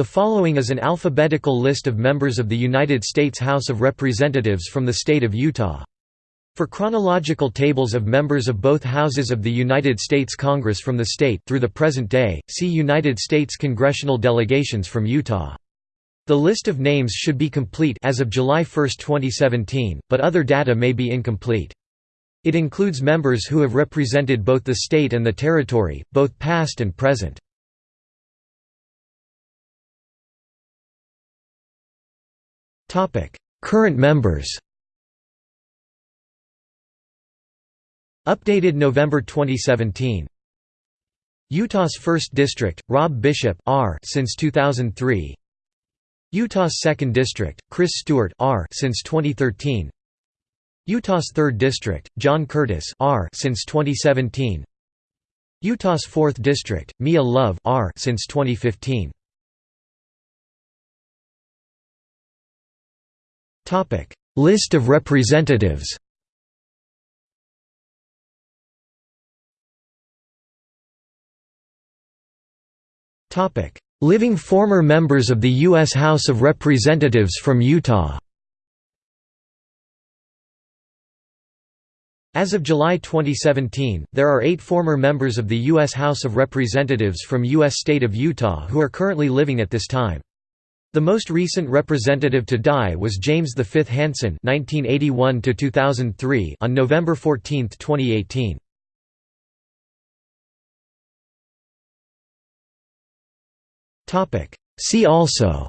The following is an alphabetical list of members of the United States House of Representatives from the state of Utah. For chronological tables of members of both houses of the United States Congress from the state through the present day, see United States congressional delegations from Utah. The list of names should be complete as of July 1, 2017, but other data may be incomplete. It includes members who have represented both the state and the territory, both past and present. Current members Updated November 2017 Utah's 1st District, Rob Bishop R since 2003 Utah's 2nd District, Chris Stewart R since 2013 Utah's 3rd District, John Curtis R since 2017 Utah's 4th District, Mia Love R since 2015 List of representatives Living former members of the U.S. House of Representatives from Utah As of July 2017, there are eight former members of the U.S. House of Representatives from U.S. state of Utah who are currently living at this time. The most recent representative to die was James V. Hansen (1981–2003) on November 14, 2018. Topic. See also.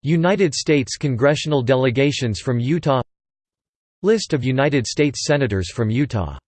United States congressional delegations from Utah List of United States Senators from Utah